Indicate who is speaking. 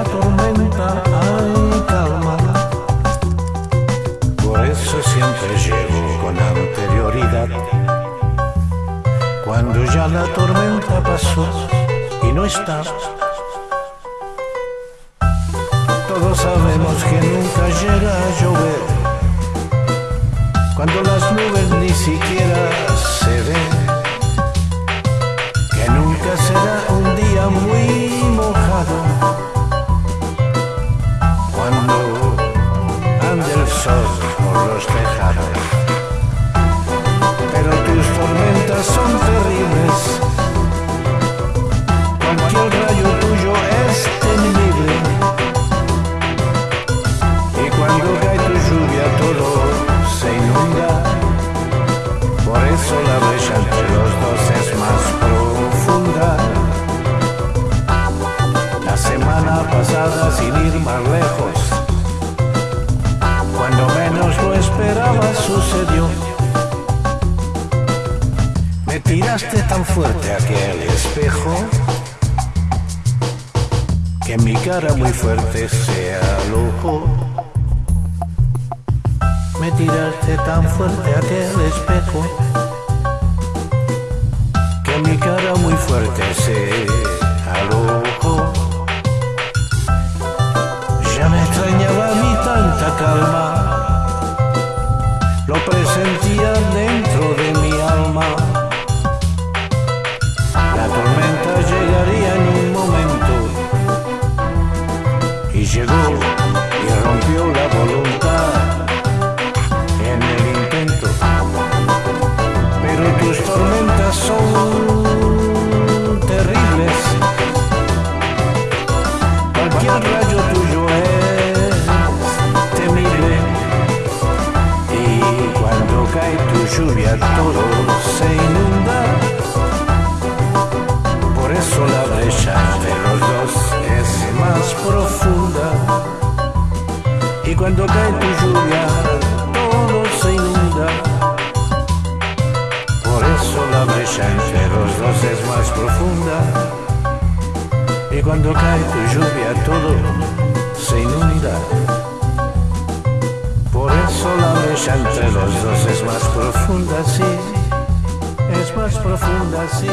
Speaker 1: la tormenta, ay, calma. Por eso siempre llego con anterioridad. Cuando ya la tormenta pasó y no está. Todos sabemos que nunca llega a llover. Cuando las nubes ni siquiera por los tejados. Pero tus tormentas son terribles. Cualquier rayo tuyo es temible. Y cuando cae tu lluvia todo se inunda. Por eso la brecha Me tiraste tan fuerte a aquel espejo que mi cara muy fuerte se alojó. Me tiraste tan fuerte a aquel espejo que mi cara muy fuerte se alojó. Ya me extrañaba mí tanta calma, presentia dentro de mí. Y cuando cae tu lluvia, todo se inunda. Por eso la brecha entre los dos es más profunda. Y cuando cae tu lluvia, todo se inunda. Por eso la brecha entre los dos es más profunda, sí. Es más profunda, sí.